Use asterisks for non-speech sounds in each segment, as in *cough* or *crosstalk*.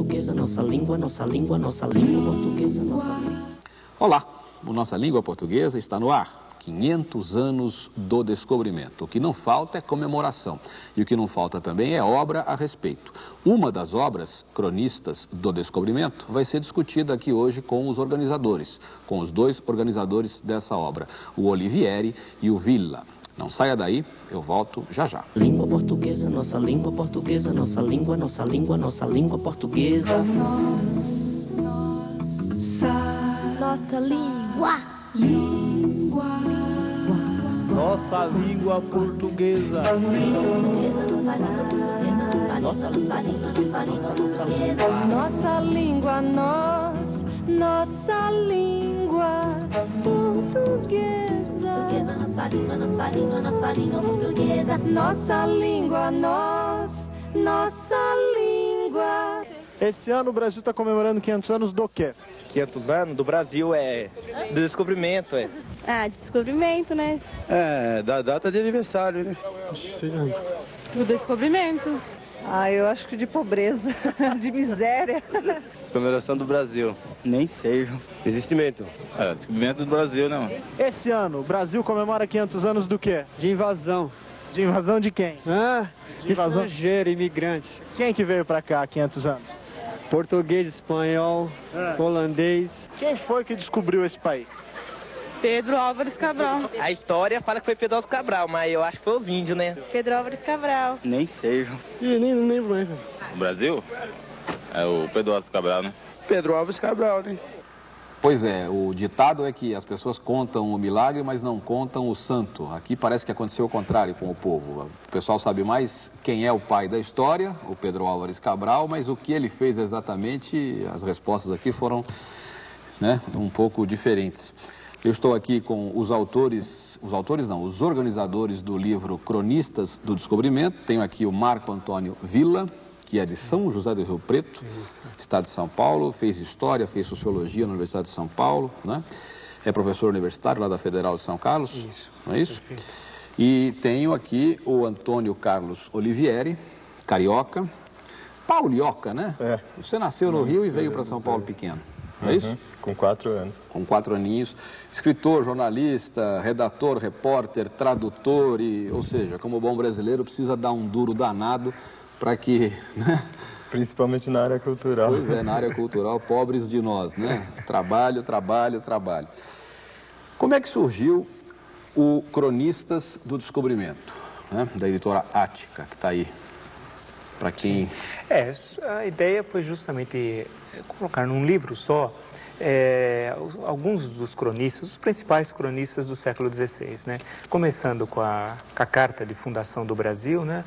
Portuguesa, nossa língua, nossa língua, nossa língua portuguesa, nossa língua. Olá, o Nossa Língua Portuguesa está no ar. 500 anos do descobrimento. O que não falta é comemoração. E o que não falta também é obra a respeito. Uma das obras, Cronistas do Descobrimento, vai ser discutida aqui hoje com os organizadores, com os dois organizadores dessa obra, o Olivieri e o Villa. Não saia daí, eu volto já já. Língua portuguesa, nossa língua portuguesa, nossa língua, nossa língua, nossa língua portuguesa. Nossa língua. Nossa língua portuguesa. Nossa língua portuguesa, língua. Nossa língua, nós. Nossa língua portuguesa. Nossa língua, nossa língua, nossa língua portuguesa. Nossa língua, nós. Nossa língua. Esse ano o Brasil está comemorando 500 anos do quê? 500 anos do Brasil é do descobrimento, é. Ah, descobrimento, né? É, da data de aniversário, né? Do descobrimento. Ah, eu acho que de pobreza, *laughs* de miséria. Comemoração do Brasil. Nem sei. Existimento. É, descobrimento do Brasil, não. Esse ano o Brasil comemora 500 anos do quê? De invasão. De invasão de quem? Ah, De invasão. estrangeiro, imigrante. Quem que veio pra cá há 500 anos? Português, espanhol, É. holandês. Quem foi que descobriu esse país? Pedro Álvares Cabral. A história fala que foi Pedro Álvares Cabral, mas eu acho que foi os índios, né? Pedro Álvares Cabral. Nem sei. Ih, nem não lembro mais. O Brasil? É o Pedro Alves Cabral, né? Pedro Alves Cabral, né? Pois é, o ditado é que as pessoas contam o milagre, mas não contam o santo. Aqui parece que aconteceu o contrário com o povo. O pessoal sabe mais quem é o pai da história, o Pedro Álvares Cabral, mas o que ele fez exatamente, as respostas aqui foram né, um pouco diferentes. Eu estou aqui com os autores, os autores não, os organizadores do livro Cronistas do Descobrimento. Tenho aqui o Marco Antônio Villa, que é de São José do Rio Preto, estado de São Paulo, fez História, fez Sociologia na Universidade de São Paulo, né? É professor universitário lá da Federal de São Carlos, Isso. não é isso? E tenho aqui o Antônio Carlos Olivieri, carioca, paulioca, né? É. Você nasceu no Rio e veio para São Paulo pequeno, não é isso? Uhum, Com quatro anos. com quatro aninhos, escritor, jornalista, redator, repórter, tradutor, e, ou seja, como bom brasileiro, precisa dar um duro danado para que, né? Principalmente na área cultural. pois é, na área cultural, pobres de nós, né? Trabalho, trabalho, trabalho. Como é que surgiu o Cronistas do Descobrimento, né? da editora Ática, que está aí, para quem... É, a ideia foi justamente colocar num livro só é, alguns dos cronistas, os principais cronistas do século XVI, né? Começando com a, com a Carta de Fundação do Brasil, né?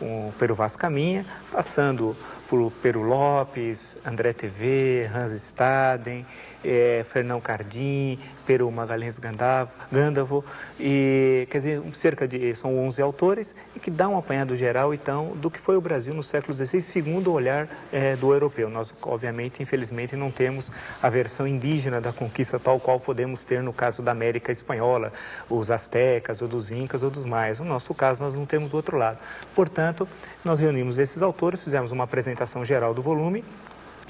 O Pero Vaz Caminha, passando por Pero Lopes, André TV, Hans Staden, é, Fernão Cardim, Pero Magalhães Gandavo, Gandavo, e quer dizer, cerca de, são 11 autores, e que dá um apanhado geral, então, do que foi o Brasil no século XVI, segundo o olhar é, do europeu. Nós, obviamente, infelizmente, não temos a versão indígena da conquista tal qual podemos ter no caso da América Espanhola, os astecas, ou dos incas, ou dos maias. No nosso caso, nós não temos o outro lado. Portanto, nós reunimos esses autores, fizemos uma apresentação geral do volume,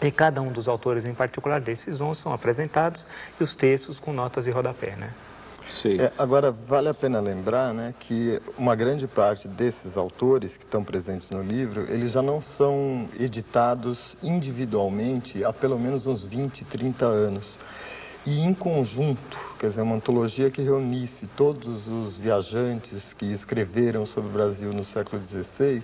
e cada um dos autores em particular desses 11 são apresentados e os textos com notas de rodapé, né? Sei. É, agora, vale a pena lembrar né, que uma grande parte desses autores que estão presentes no livro, eles já não são editados individualmente há pelo menos uns 20, 30 anos. E em conjunto, quer dizer, uma antologia que reunisse todos os viajantes que escreveram sobre o Brasil no século XVI,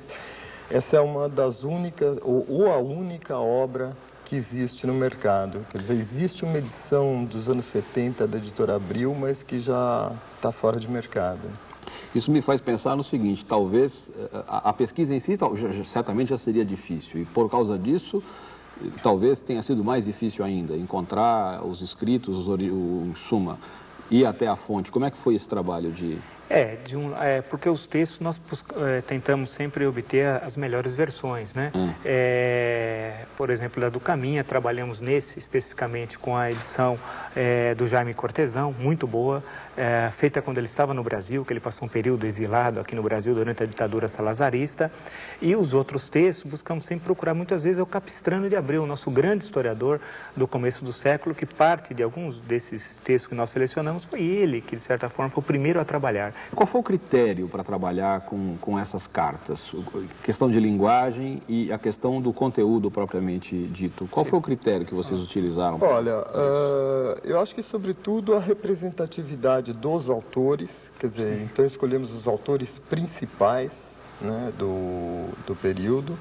essa é uma das únicas, ou, ou a única obra que existe no mercado. Quer dizer, existe uma edição dos anos 70 da editora Abril, mas que já está fora de mercado. Isso me faz pensar no seguinte, talvez eh, a, a pesquisa em si tal- já- certamente já seria difícil e por causa disso talvez tenha sido mais difícil ainda encontrar os escritos, os ori- o, em suma, ir até a fonte. Como é que foi esse trabalho de... É, um, é, porque os textos nós é, tentamos sempre obter as melhores versões, né? Hum. É, por exemplo, a do Caminha, trabalhamos nesse especificamente com a edição é, do Jaime Cortesão, muito boa, é, feita quando ele estava no Brasil, que ele passou um período exilado aqui no Brasil durante a ditadura salazarista. E os outros textos, buscamos sempre procurar, muitas vezes, é o Capistrano de Abreu, nosso grande historiador do começo do século, que parte de alguns desses textos que nós selecionamos, foi ele que, de certa forma, foi o primeiro a trabalhar. Qual foi o critério para trabalhar com, com essas cartas? Questão de linguagem e a questão do conteúdo propriamente dito. Qual foi o critério que vocês utilizaram? Olha, uh, eu acho que sobretudo a representatividade dos autores, quer dizer, Sim. então escolhemos os autores principais né, do, do período.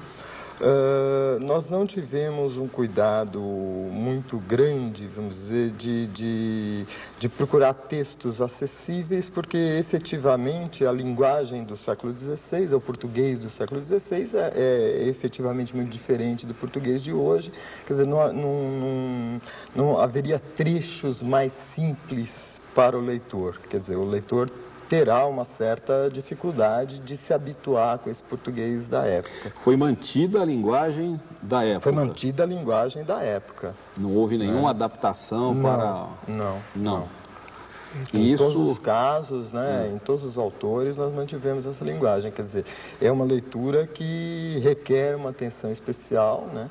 Uh, nós não tivemos um cuidado muito grande, vamos dizer, de, de, de, procurar textos acessíveis, porque efetivamente a linguagem do século XVI, o português do século XVI, é, é efetivamente muito diferente do português de hoje. Quer dizer, não, não, não, não haveria trechos mais simples para o leitor. Quer dizer, o leitor terá uma certa dificuldade de se habituar com esse português da época. Foi mantida a linguagem da época? Foi mantida a linguagem da época. Não houve nenhuma é. adaptação não, para... Não, não. Em Isso... todos os casos, né, é. em todos os autores, nós mantivemos essa linguagem. Quer dizer, é uma leitura que requer uma atenção especial, né?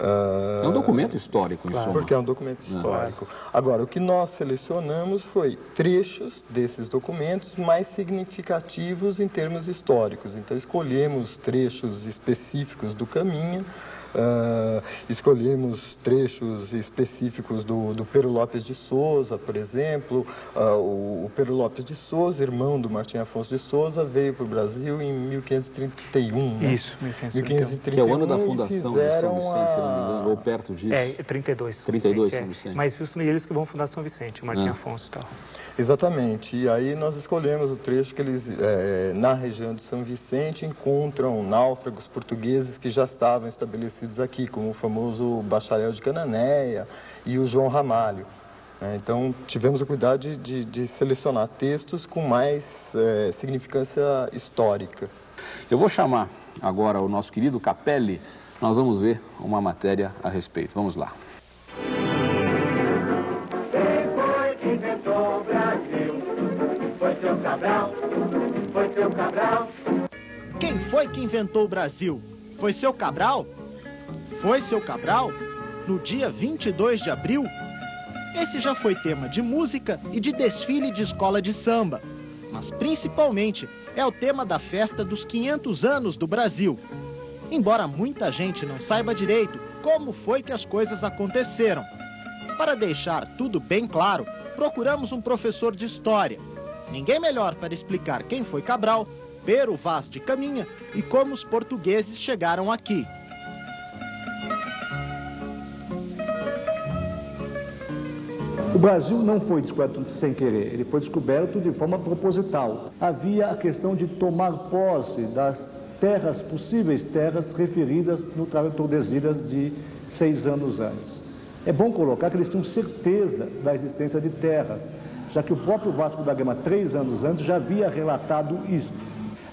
Uh, é um documento histórico, em claro. suma. Porque é um documento histórico. Agora, o que nós selecionamos foi trechos desses documentos mais significativos em termos históricos. Então, escolhemos trechos específicos do Caminha, Uh, escolhemos trechos específicos do, do Pero Lopes de Souza, por exemplo. Uh, o, o Pero Lopes de Souza, irmão do Martim Afonso de Souza, veio para o Brasil em 1531. Né? Isso, 1531. 1531. Que é o ano da fundação de São Vicente, a... se não me engano, ou perto disso. É, 32. 32, São Vicente. É. Mas justo eles que vão fundar São Vicente, o Martim ah. Afonso e tal. Exatamente. E aí nós escolhemos o trecho que eles, é, na região de São Vicente, encontram náufragos portugueses que já estavam estabelecidos aqui, como o famoso Bacharel de Cananéia e o João Ramalho. É, então, tivemos o cuidado de, de, de selecionar textos com mais é, significância histórica. Eu vou chamar agora o nosso querido Capelli. Nós vamos ver uma matéria a respeito. Vamos lá. Cabral, foi seu Cabral. Quem foi que inventou o Brasil? Foi seu Cabral? Foi seu Cabral? No dia 22 de abril? Esse já foi tema de música e de desfile de escola de samba. Mas principalmente é o tema da festa dos 500 anos do Brasil. Embora muita gente não saiba direito como foi que as coisas aconteceram. Para deixar tudo bem claro, procuramos um professor de história Ninguém melhor para explicar quem foi Cabral, Pero Vaz de Caminha e como os portugueses chegaram aqui. O Brasil não foi descoberto sem querer, ele foi descoberto de forma proposital. Havia a questão de tomar posse das terras, possíveis terras referidas no Tratado de Tordesilhas de seis anos antes. É bom colocar que eles tinham certeza da existência de terras, já que o próprio Vasco da Gama, três anos antes, já havia relatado isso.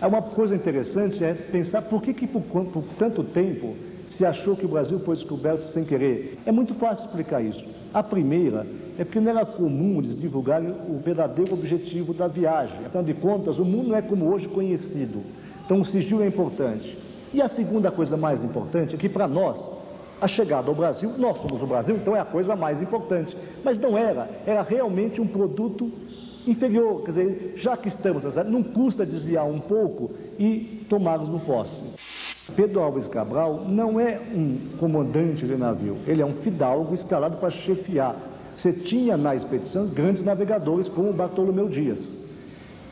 Uma coisa interessante é pensar por que, que por, por tanto tempo se achou que o Brasil foi descoberto sem querer. É muito fácil explicar isso. A primeira é porque não era comum eles divulgarem o verdadeiro objetivo da viagem. Afinal de contas, o mundo não é como hoje conhecido. Então o sigilo é importante. E a segunda coisa mais importante é que para nós a chegada ao Brasil, nós somos o Brasil, então é a coisa mais importante. Mas não era, era realmente um produto inferior, quer dizer, já que estamos, não custa desviar um pouco e tomarmos no posse. Pedro Alves Cabral não é um comandante de navio, ele é um fidalgo escalado para chefiar. Você tinha na expedição grandes navegadores como Bartolomeu Dias.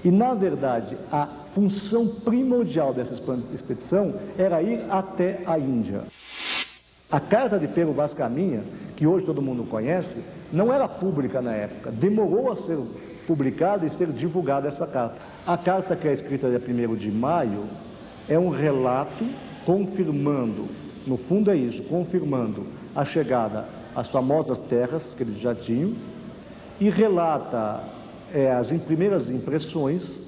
E, na verdade, a função primordial dessa expedição era ir até a Índia. A carta de Pedro Vaz Caminha, que hoje todo mundo conhece, não era pública na época. Demorou a ser publicada e ser divulgada essa carta. A carta que é escrita dia 1 de maio é um relato confirmando, no fundo é isso, confirmando a chegada às famosas terras que eles já tinham e relata é, as primeiras impressões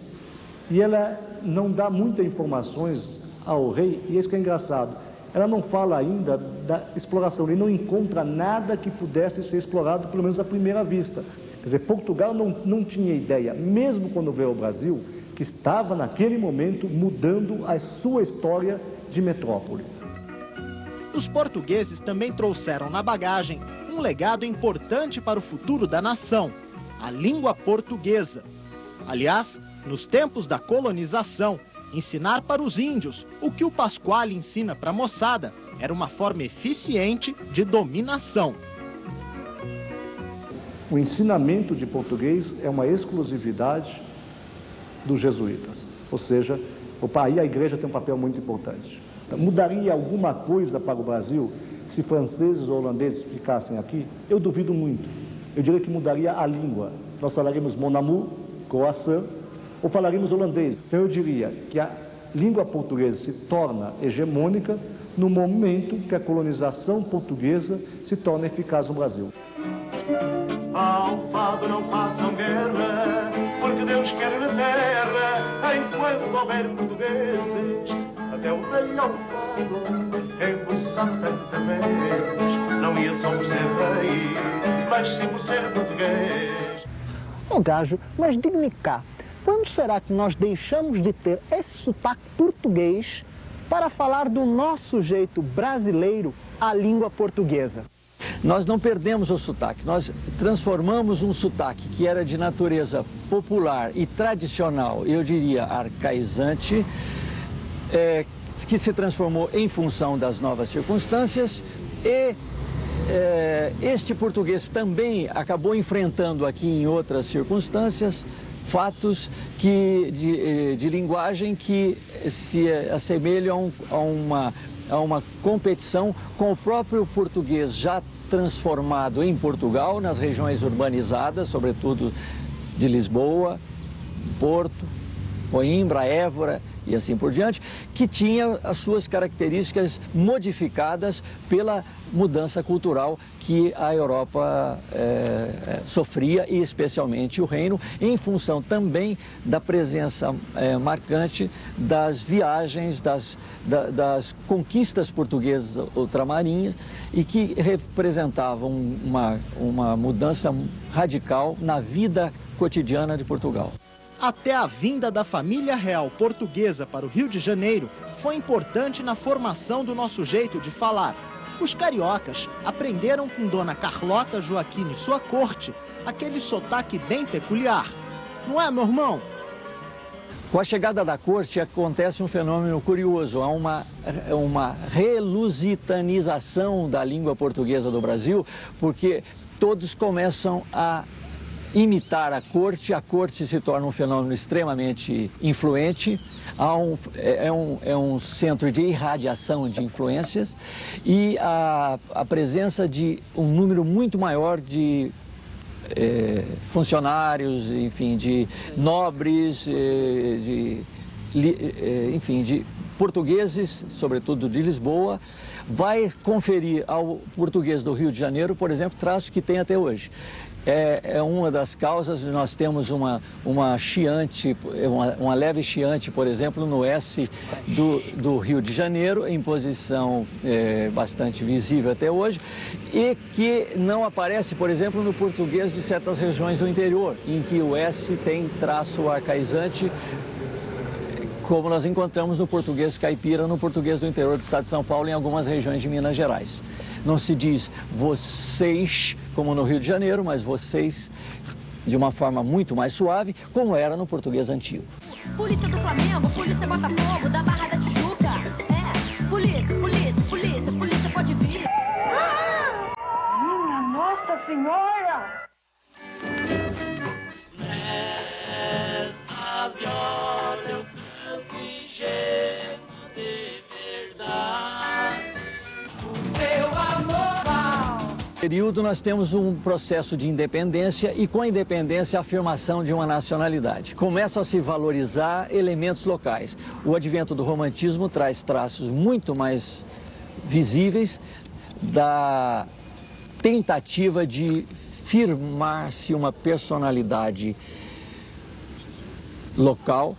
e ela não dá muitas informações ao rei, e isso que é engraçado. Ela não fala ainda da exploração, ele não encontra nada que pudesse ser explorado, pelo menos à primeira vista. Quer dizer, Portugal não, não tinha ideia, mesmo quando veio ao Brasil, que estava naquele momento mudando a sua história de metrópole. Os portugueses também trouxeram na bagagem um legado importante para o futuro da nação, a língua portuguesa. Aliás, nos tempos da colonização, ensinar para os índios o que o Pasquale ensina para a moçada era uma forma eficiente de dominação. O ensinamento de português é uma exclusividade dos jesuítas, ou seja, opa, aí a igreja tem um papel muito importante. Então, mudaria alguma coisa para o Brasil se franceses ou holandeses ficassem aqui? Eu duvido muito. Eu diria que mudaria a língua. Nós falaríamos mon amour, croissant, ou falaríamos holandês. Então eu diria que a língua portuguesa se torna hegemônica no momento que a colonização portuguesa se torna eficaz no Brasil. Ao fado não façam guerra, porque Deus quer enquanto houver portugueses, até o rei ao fado, embuçar tanta vez, não ia só por ser rei, mas sim por ser português. Ô gajo, mas diga-me cá, quando será que nós deixamos de ter esse sotaque português para falar do nosso jeito brasileiro à língua portuguesa? Nós não perdemos o sotaque, nós transformamos um sotaque que era de natureza popular e tradicional, eu diria arcaizante, é, que se transformou em função das novas circunstâncias e é, este português também acabou enfrentando aqui em outras circunstâncias fatos que, de, eh, de linguagem que se assemelham a uma, a uma competição com o próprio português já transformado em Portugal, nas regiões urbanizadas, sobretudo de Lisboa, Porto, Coimbra, Évora e assim por diante, que tinha as suas características modificadas pela mudança cultural que a Europa é, sofria e especialmente o Reino, em função também da presença é, marcante das viagens, das, da, das conquistas portuguesas ultramarinhas e que representavam uma, uma mudança radical na vida cotidiana de Portugal. Até a vinda da família real portuguesa para o Rio de Janeiro foi importante na formação do nosso jeito de falar. Os cariocas aprenderam com Dona Carlota Joaquim e sua corte aquele sotaque bem peculiar. Não é, meu irmão? Com a chegada da corte acontece um fenômeno curioso, há uma, uma relusitanização da língua portuguesa do Brasil, porque todos começam a imitar a corte, a corte se torna um fenômeno extremamente influente, um, é, é, um, é, um, centro de irradiação de influências e a, a presença de um número muito maior de é, funcionários, enfim, de nobres, é, de, é, enfim, de portugueses, sobretudo de Lisboa, vai conferir ao português do Rio de Janeiro, por exemplo, traços que tem até hoje é, é uma das causas. Nós temos uma, uma chiante, uma, uma leve chiante, por exemplo, no S do, do Rio de Janeiro, em posição é, bastante visível até hoje, e que não aparece, por exemplo, no português de certas regiões do interior, em que o S tem traço arcaizante como nós encontramos no português caipira, no português do interior do estado de São Paulo, em algumas regiões de Minas Gerais. Não se diz vocês, como no Rio de Janeiro, mas vocês de uma forma muito mais suave, como era no português antigo. Polícia do Flamengo, polícia Botafogo, da Barra da Tijuca. É, polícia, polícia, polícia, polícia pode vir. Minha Nossa Senhora! Período nós temos um processo de independência e com a independência a afirmação de uma nacionalidade. Começam a se valorizar elementos locais. O advento do romantismo traz traços muito mais visíveis da tentativa de firmar-se uma personalidade local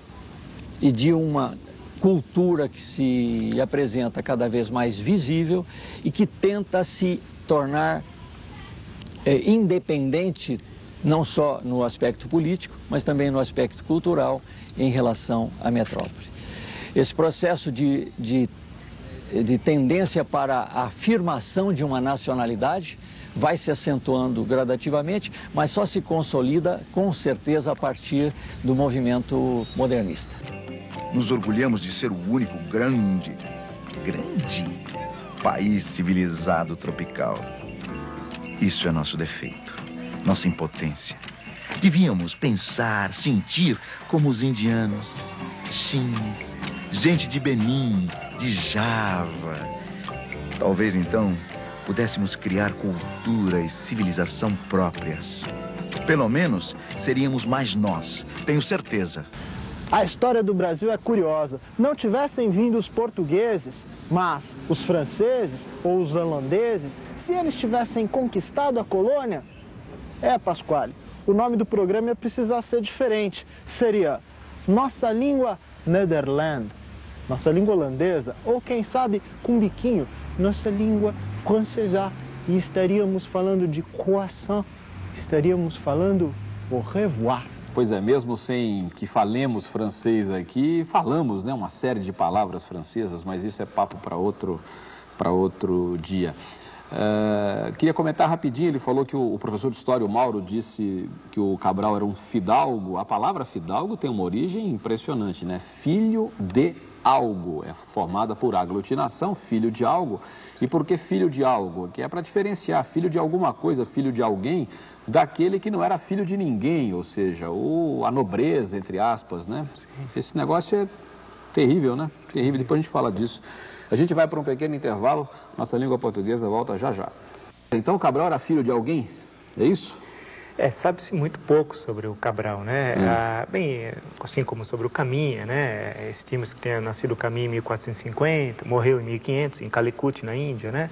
e de uma cultura que se apresenta cada vez mais visível e que tenta se tornar é, independente não só no aspecto político, mas também no aspecto cultural em relação à metrópole. Esse processo de, de, de tendência para a afirmação de uma nacionalidade vai se acentuando gradativamente, mas só se consolida com certeza a partir do movimento modernista. Nos orgulhamos de ser o único grande, grande país civilizado tropical. Isso é nosso defeito, nossa impotência. Devíamos pensar, sentir como os indianos, chins, gente de Benin, de Java. Talvez então pudéssemos criar cultura e civilização próprias. Pelo menos seríamos mais nós, tenho certeza. A história do Brasil é curiosa. Não tivessem vindo os portugueses, mas os franceses ou os holandeses, se eles tivessem conquistado a colônia, é, Pasquale, o nome do programa ia precisar ser diferente. Seria Nossa Língua Nederland, nossa língua holandesa, ou quem sabe com biquinho, nossa língua francesa. E estaríamos falando de croissant, estaríamos falando au revoir. Pois é, mesmo sem que falemos francês aqui, falamos né, uma série de palavras francesas, mas isso é papo para outro, outro dia. Uh, queria comentar rapidinho, ele falou que o, o, professor de história, o Mauro, disse que o Cabral era um fidalgo. A palavra fidalgo tem uma origem impressionante, né? Filho de algo, é formada por aglutinação, filho de algo. E por que filho de algo? Que é para diferenciar filho de alguma coisa, filho de alguém, daquele que não era filho de ninguém, ou seja, o, a nobreza, entre aspas, né? Esse negócio é terrível, né? Terrível, depois a gente fala disso. A gente vai para um pequeno intervalo, nossa língua portuguesa volta já já. Então Cabral era filho de alguém? É isso? É, sabe-se muito pouco sobre o Cabral, né? Hum. Ah, bem, assim como sobre o Caminha, né? Estima-se que tenha nascido o Caminha em 1450, morreu em 1500, em Calicut, na Índia, né?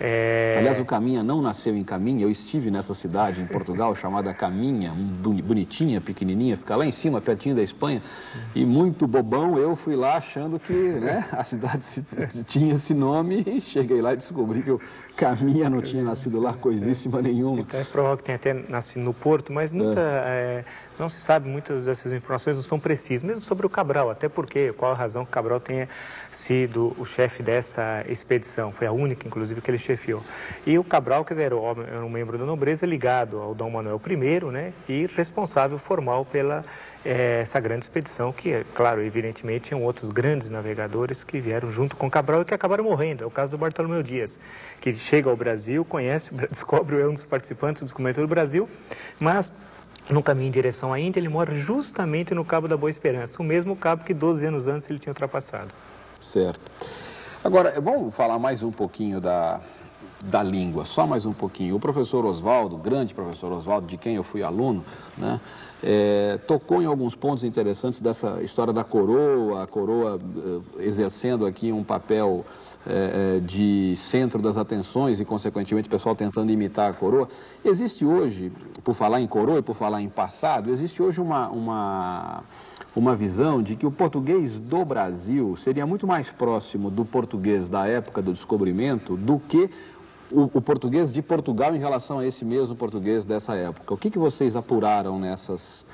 É... Aliás, o Caminha não nasceu em Caminha. Eu estive nessa cidade em Portugal chamada Caminha, bonitinha, pequenininha, fica lá em cima, pertinho da Espanha. E muito bobão, eu fui lá achando que né, *laughs* a cidade tinha esse nome e cheguei lá e descobri que o Caminha não tinha nascido lá coisíssima nenhuma. Então é provável que tenha até nascido no Porto, mas nunca, é. É, não se sabe, muitas dessas informações não são precisas, mesmo sobre o Cabral, até porque, qual a razão que o Cabral tenha sido o chefe dessa expedição. Foi a única, inclusive, que ele chefiou. E o Cabral, quer dizer, era um membro da nobreza ligado ao Dom Manuel I, né, e responsável formal pela é, essa grande expedição, que, claro, evidentemente, tinham outros grandes navegadores que vieram junto com Cabral e que acabaram morrendo. É o caso do Bartolomeu Dias, que chega ao Brasil, conhece, *laughs* descobre, é um dos participantes do descobrimento do Brasil, mas no caminho em direção à Índia, ele morre justamente no Cabo da Boa Esperança, o mesmo cabo que 12 anos antes ele tinha ultrapassado. Certo. Agora, vamos falar mais um pouquinho da, da língua, só mais um pouquinho. O professor Oswaldo, grande professor Oswaldo, de quem eu fui aluno, né, é, tocou em alguns pontos interessantes dessa história da coroa, a coroa é, exercendo aqui um papel é, é, de centro das atenções e, consequentemente, o pessoal tentando imitar a coroa. Existe hoje, por falar em coroa e por falar em passado, existe hoje uma, uma uma visão de que o português do Brasil seria muito mais próximo do português da época do descobrimento do que o, o português de Portugal em relação a esse mesmo português dessa época. O que, que vocês apuraram nessas,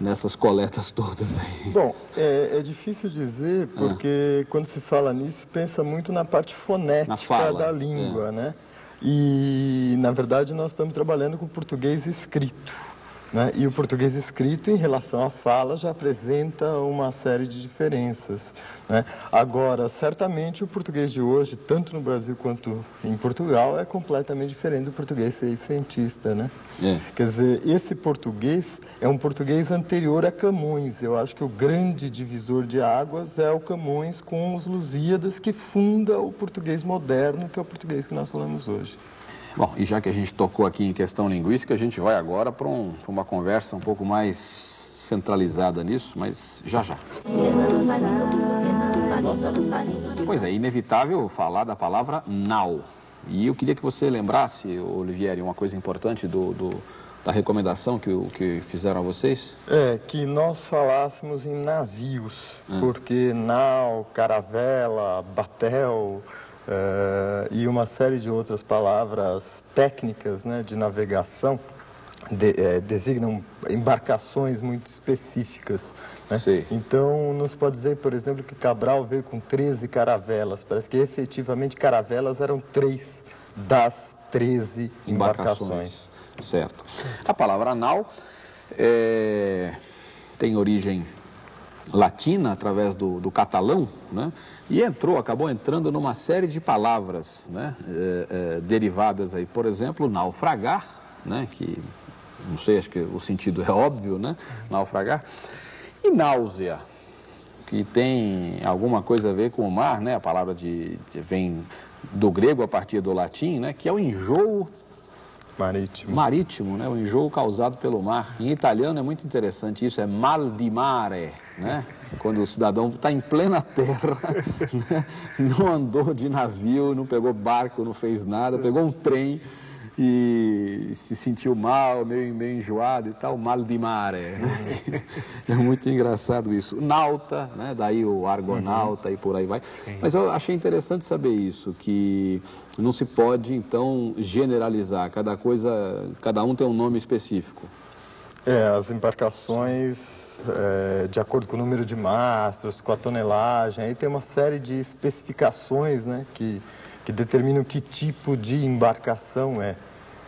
nessas coletas todas aí? Bom, é, é difícil dizer porque ah. quando se fala nisso pensa muito na parte fonética fala, da língua, é. né? E na verdade nós estamos trabalhando com português escrito. Né? E o português escrito, em relação à fala, já apresenta uma série de diferenças. Né? Agora, certamente o português de hoje, tanto no Brasil quanto em Portugal, é completamente diferente do português seiscentista. Né? É. Quer dizer, esse português é um português anterior a Camões. Eu acho que o grande divisor de águas é o Camões com os Lusíadas, que funda o português moderno, que é o português que nós falamos hoje. Bom, e já que a gente tocou aqui em questão linguística, a gente vai agora para um, uma conversa um pouco mais centralizada nisso, mas já já. Pois é, inevitável falar da palavra now. E eu queria que você lembrasse, Olivieri, uma coisa importante do, do da recomendação que, que fizeram a vocês? É, que nós falássemos em navios, porque nau, caravela, batel eh, e uma série de outras palavras técnicas né, de navegação de- eh, designam embarcações muito específicas. né? Então, não se pode dizer, por exemplo, que Cabral veio com 13 caravelas. Parece que efetivamente caravelas eram três das 13 embarcações. Certo. A palavra nau é, tem origem latina através do, do catalão, né? E entrou, acabou entrando numa série de palavras, né? é, é, derivadas aí, por exemplo, naufragar, né? Que não sei, acho que o sentido é óbvio, né? Naufragar e náusea, que tem alguma coisa a ver com o mar, né? A palavra de, de- vem do grego a partir do latim, né? Que é o enjoo marítimo. Marítimo, né? O enjoo causado pelo mar. Em italiano é muito interessante isso, é mal di mare, né? *laughs* Quando o cidadão está em plena terra, *laughs* né? não andou de navio, não pegou barco, não fez nada, pegou um trem e se sentiu mal, meio, meio enjoado e tal, mal di mare. né? É muito engraçado isso. Nauta, né? daí o argonauta e por aí vai. Mas eu achei interessante saber isso, que não se pode então generalizar, cada coisa, cada um tem um nome específico. É, as embarcações, é, de acordo com o número de mastros, com a tonelagem, aí tem uma série de especificações né, que, que determinam que tipo de embarcação é.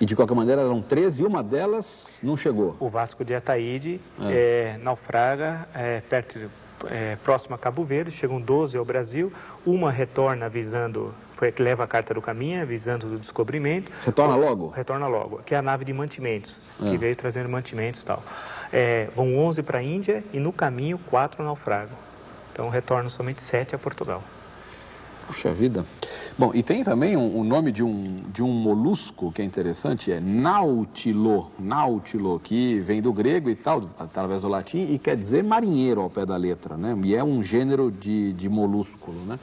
E de qualquer maneira eram 13 e uma delas não chegou. O Vasco de Ataíde É. é, naufraga é, perto, de- é, próximo a Cabo Verde, chegam 12 ao Brasil, uma retorna visando, foi a que leva a carta do caminho, visando o descobrimento. Retorna logo? Retorna logo, que é a nave de mantimentos, É. que veio trazendo mantimentos e tal. É, vão 11 para a Índia e no caminho 4 naufragam. Então retornam somente 7 a Portugal. Puxa vida. Bom, e tem também um, um nome de um, de um molusco que é interessante, é nautilo, nautilo, que vem do grego e tal, através do latim, e quer dizer marinheiro ao pé da letra, né? E é um gênero de, de molúsculo, né?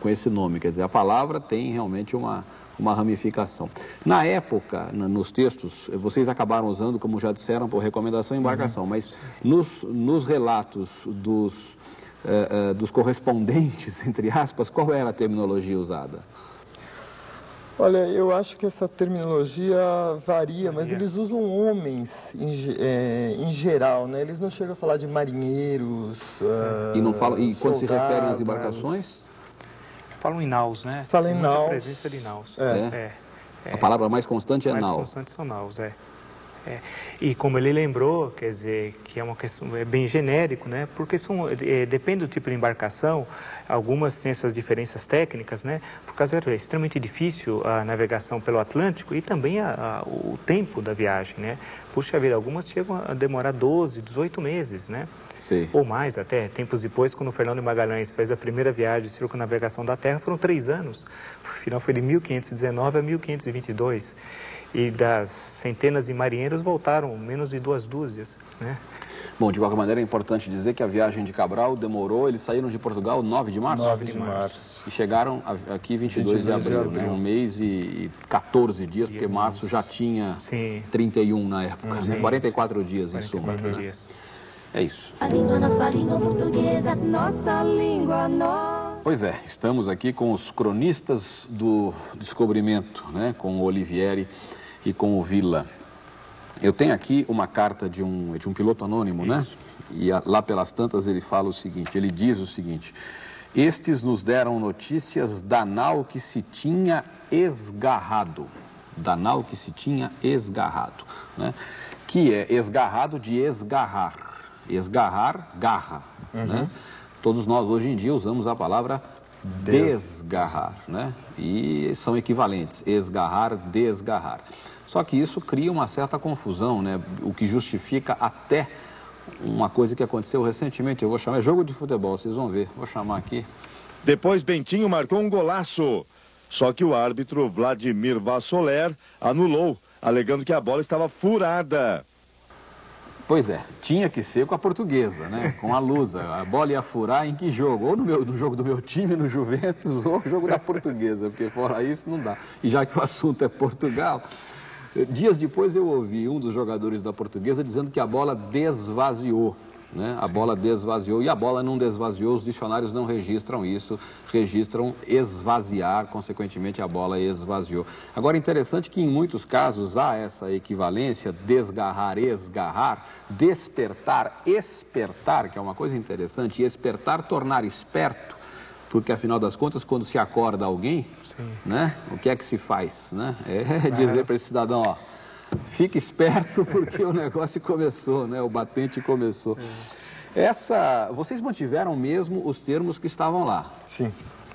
Com esse nome, quer dizer, a palavra tem realmente uma, uma ramificação. Na época, na- nos textos, vocês acabaram usando, como já disseram, por recomendação embarcação, mas nos, nos relatos dos, eh, dos correspondentes, *laughs* entre aspas, qual era a terminologia usada? Olha, eu acho que essa terminologia varia, mas eles usam homens em, é, em geral, né? Eles não chegam a falar de marinheiros. ah, E, não fala, e quando se referem às soldados. embarcações, Falam em naus, né? Fala em naus. presença de naus. É. É. a palavra mais constante é mais nau. constantes são naus, é. É. E como ele lembrou, quer dizer, que é uma questão é bem genérico, né? Porque são, é, depende do tipo de embarcação, algumas têm essas diferenças técnicas, né? Por causa é extremamente difícil a navegação pelo Atlântico e também a- a- o tempo da viagem, né? Puxa vida, algumas chegam a demorar 12, 18 meses, né? Sim. Ou mais até, tempos depois, quando o Fernando Magalhães fez a primeira viagem de circunnavegação da Terra, foram três anos. O final foi de 1519 a 1522. E das centenas de marinheiros voltaram menos de duas dúzias, né? Bom, de qualquer maneira é importante dizer que a viagem de Cabral demorou, eles saíram de Portugal 9 de março? 9 de março. E chegaram aqui 22, de 22 de abril, né? abril. Um mês e, e 14 dias, porque março já tinha 31 na época, né? Sim, 44 dias em suma. 44 né? dias. É isso. A língua, nossa língua portuguesa, nossa língua, nossa. Pois é, estamos aqui com os cronistas do descobrimento, né? com o Olivieri e com o Villa. Eu tenho aqui uma carta de um, de um piloto anônimo, né? E a- lá pelas tantas ele fala o seguinte, ele diz o seguinte, estes nos deram notícias da nau que se tinha esgarrado, da nau que se tinha esgarrado, né? Que é esgarrado de esgarrar, esgarrar, garra, né? Todos nós hoje em dia usamos a palavra desgarrar, né? E são equivalentes, esgarrar, desgarrar. Só que isso cria uma certa confusão, né? O que justifica até uma coisa que aconteceu recentemente. Eu vou chamar, é jogo de futebol, vocês vão ver. Vou chamar aqui. Depois Bentinho marcou um golaço. Só que o árbitro Vladimir Vassoler anulou, alegando que a bola estava furada. Pois é, tinha que ser com a portuguesa, né? Com a Lusa. A bola ia furar em que jogo? Ou no, meu, no jogo do meu time, no Juventus, *laughs* ou no jogo da portuguesa, porque fora isso não dá. E já que o assunto é Portugal, dias depois eu ouvi um dos jogadores da portuguesa dizendo que a bola desvaziou. Né? A bola desvaziou e a bola não desvaziou, os dicionários não registram isso, registram esvaziar, consequentemente a bola esvaziou. Agora, interessante que em muitos casos há essa equivalência, desgarrar, esgarrar, despertar, espertar, que é uma coisa interessante, e espertar, tornar esperto, porque afinal das contas, quando se acorda alguém, né, o que é que se faz? Né? É *laughs* dizer para esse cidadão, ó, Fique esperto porque o negócio começou, né? O batente começou. Essa, vocês mantiveram mesmo os termos que estavam lá? Sim.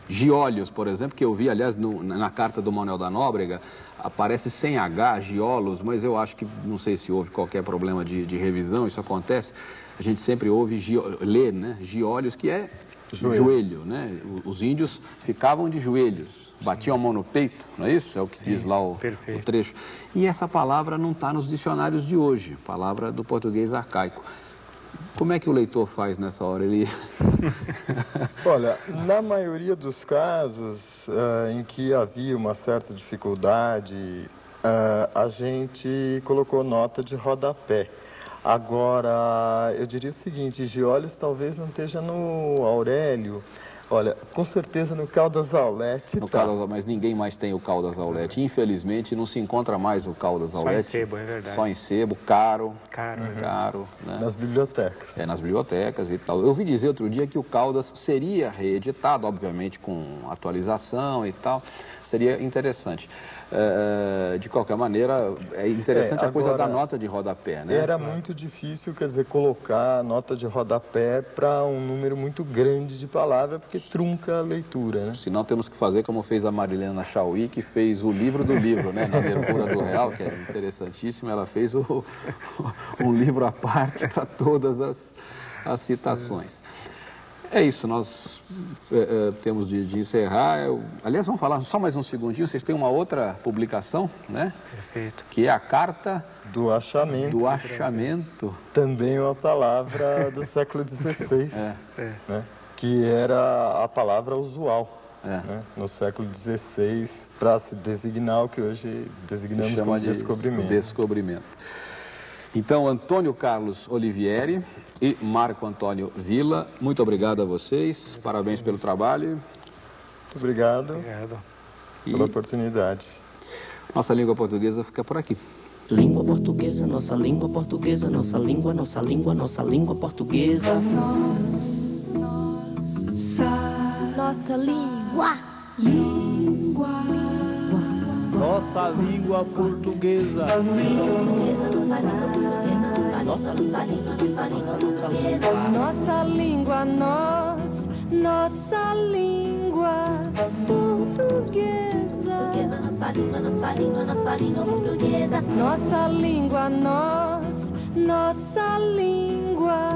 Giolhos, por exemplo, que eu vi, aliás, no, na carta do Manuel da Nóbrega, aparece sem H, giolos, mas eu acho que, não sei se houve qualquer problema de, de revisão, isso acontece. A gente sempre ouve, lê, né? Giolhos, que é joelho. joelho, né? Os índios ficavam de joelhos, batiam a mão no peito, não é isso? É o que Sim, diz lá o, o, trecho. E essa palavra não está nos dicionários de hoje, palavra do português arcaico. Como é que o leitor faz nessa hora? Ele... *laughs* *laughs* Olha, na maioria dos casos uh, em que havia uma certa dificuldade, uh, a gente colocou nota de rodapé. Agora, eu diria o seguinte, Giolhos talvez não esteja no Aurélio, Olha, com certeza no Caldas Aulete. No tá. Caldas, mas ninguém mais tem o Caldas Aulete. Infelizmente não se encontra mais o Caldas Aulete. Só em sebo, é verdade. Só em sebo, caro. Caro. Uhum. Caro. Né? Nas bibliotecas. É, nas bibliotecas e tal. Eu ouvi dizer outro dia que o Caldas seria reeditado, obviamente com atualização e tal. Seria interessante. É, de qualquer maneira, é interessante é, agora, a coisa da nota de rodapé, né? Era muito difícil, quer dizer, colocar a nota de rodapé para um número muito grande de palavras, porque trunca a leitura, né? Senão temos que fazer como fez a Marilena Chauí, que fez o livro do livro, né? Na abertura do Real, que é interessantíssimo, ela fez o, um livro à parte para todas as, as citações. É isso, nós é, é, temos de, de encerrar. Eu, aliás, vamos falar só mais um segundinho. Vocês têm uma outra publicação, né? Perfeito. Que é a carta do achamento. Do achamento. Também uma palavra do século XVI, é. Né? Que era a palavra usual. É. Né? no século XVI, para se designar o que hoje designamos se chama como de descobrimento. descobrimento. Então, Antônio Carlos Olivieri e Marco Antônio Vila, muito obrigado a vocês, parabéns pelo trabalho. Muito obrigado, obrigado. pela oportunidade. Nossa língua portuguesa fica por aqui. Língua portuguesa, nossa língua portuguesa, nossa língua, nossa língua, nossa língua portuguesa. Nossa, nossa língua. Língua. Nossa língua portuguesa. Nossa língua, nós, nossa língua portuguesa. Nossa língua, nossa língua, nossa língua portuguesa. Nossa língua, nós, nossa língua.